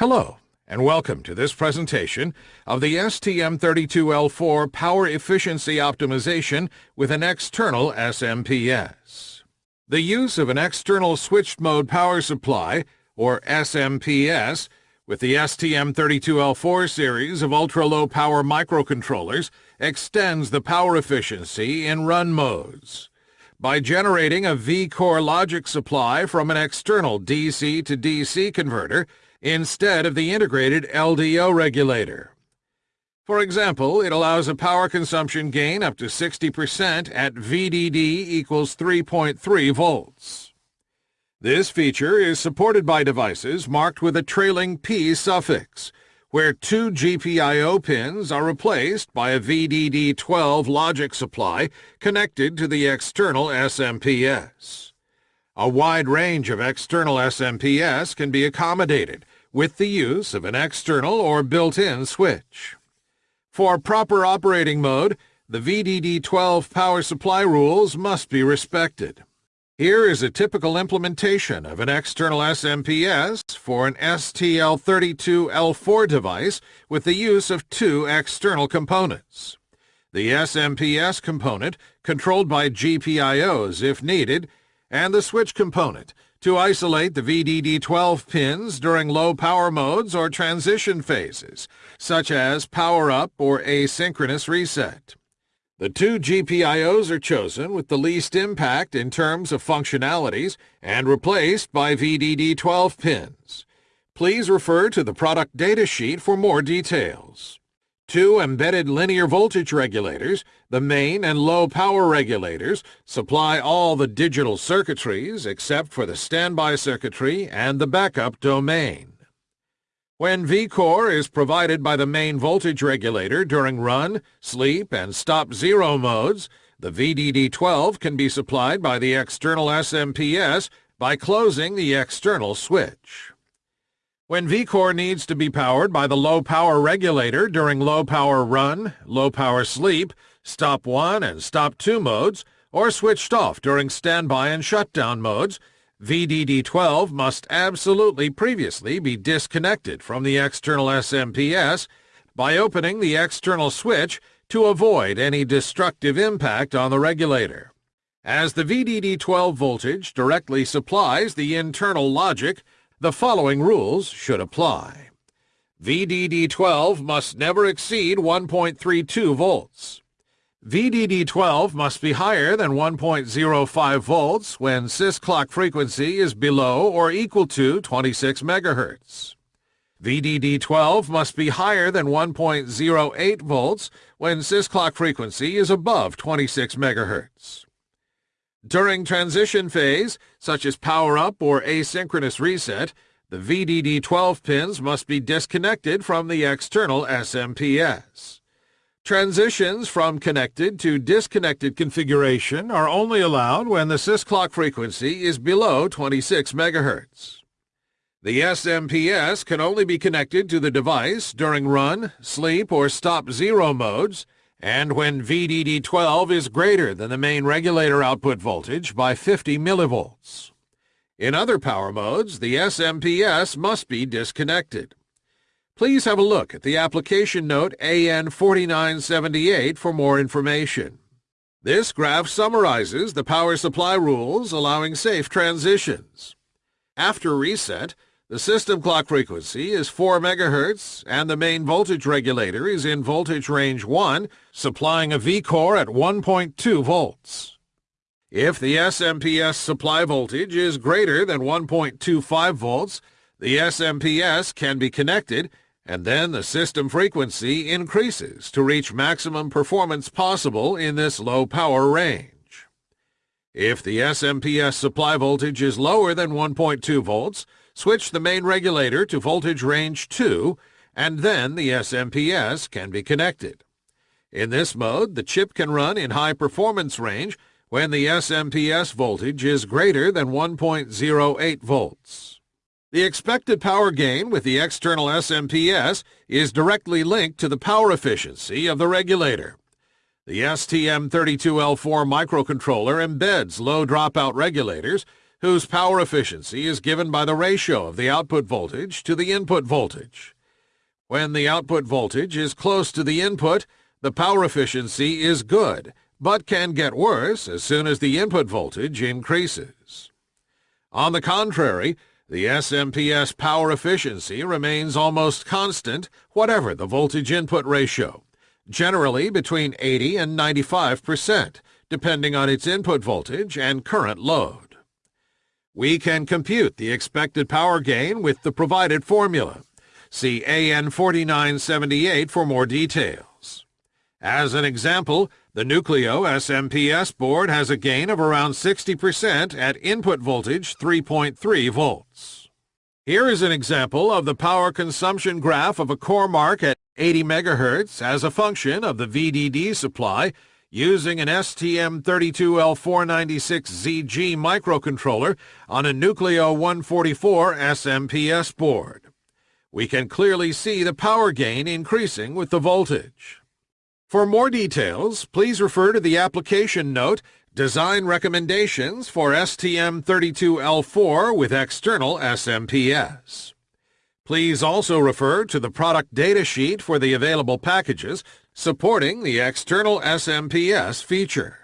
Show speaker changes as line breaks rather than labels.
Hello, and welcome to this presentation of the STM32L4 Power Efficiency Optimization with an external SMPS. The use of an external switched mode power supply, or SMPS, with the STM32L4 series of ultra-low power microcontrollers extends the power efficiency in run modes. By generating a V-core logic supply from an external DC to DC converter, instead of the integrated LDO regulator. For example, it allows a power consumption gain up to 60% at VDD equals 3.3 volts. This feature is supported by devices marked with a trailing P suffix, where two GPIO pins are replaced by a VDD12 logic supply connected to the external SMPS. A wide range of external SMPS can be accommodated, with the use of an external or built-in switch. For proper operating mode, the VDD12 power supply rules must be respected. Here is a typical implementation of an external SMPS for an STM32L4 device with the use of two external components. The SMPS component, controlled by GPIOs if needed, and the switch component, to isolate the VDD12 pins during low power modes or transition phases, such as power up or asynchronous reset. The two GPIOs are chosen with the least impact in terms of functionalities and replaced by VDD12 pins. Please refer to the product datasheet for more details. Two embedded linear voltage regulators, the main and low power regulators, supply all the digital circuitries except for the standby circuitry and the backup domain. When V-core is provided by the main voltage regulator during run, sleep, and stop zero modes, the VDD12 can be supplied by the external SMPS by closing the external switch. When V-core needs to be powered by the low-power regulator during low-power run, low-power sleep, stop 1 and stop 2 modes, or switched off during standby and shutdown modes, VDD12 must absolutely previously be disconnected from the external SMPS by opening the external switch to avoid any destructive impact on the regulator. As the VDD12 voltage directly supplies the internal logic, the following rules should apply. VDD12 must never exceed 1.32 volts. VDD12 must be higher than 1.05 volts when sys clock frequency is below or equal to 26 MHz. VDD12 must be higher than 1.08 volts when sys clock frequency is above 26 MHz. During transition phase, such as power-up or asynchronous reset, the VDD12 pins must be disconnected from the external SMPS. Transitions from connected to disconnected configuration are only allowed when the sysclock frequency is below 26 MHz. The SMPS can only be connected to the device during run, sleep, or stop zero modes and when VDD12 is greater than the main regulator output voltage by 50 millivolts. In other power modes, the SMPS must be disconnected. Please have a look at the application note AN4978 for more information. This graph summarizes the power supply rules allowing safe transitions. After reset, the system clock frequency is 4 MHz and the main voltage regulator is in voltage range 1, supplying a V-core at 1.2 volts. If the SMPS supply voltage is greater than 1.25 volts, the SMPS can be connected and then the system frequency increases to reach maximum performance possible in this low power range. If the SMPS supply voltage is lower than 1.2 volts, Switch the main regulator to voltage range 2, and then the SMPS can be connected. In this mode, the chip can run in high performance range when the SMPS voltage is greater than 1.08 volts. The expected power gain with the external SMPS is directly linked to the power efficiency of the regulator. The STM32L4 microcontroller embeds low dropout regulators whose power efficiency is given by the ratio of the output voltage to the input voltage. When the output voltage is close to the input, the power efficiency is good, but can get worse as soon as the input voltage increases. On the contrary, the SMPS power efficiency remains almost constant whatever the voltage input ratio, generally between 80 and 95 percent, depending on its input voltage and current load. We can compute the expected power gain with the provided formula. See AN 4978 for more details. As an example, the Nucleo SMPS board has a gain of around 60% at input voltage 3.3 volts. Here is an example of the power consumption graph of a CoreMark at 80 MHz as a function of the VDD supply using an STM32L496ZG microcontroller on a Nucleo 144 SMPS board. We can clearly see the power gain increasing with the voltage. For more details, please refer to the application note Design Recommendations for STM32L4 with External SMPS. Please also refer to the product data sheet for the available packages supporting the external SMPS feature.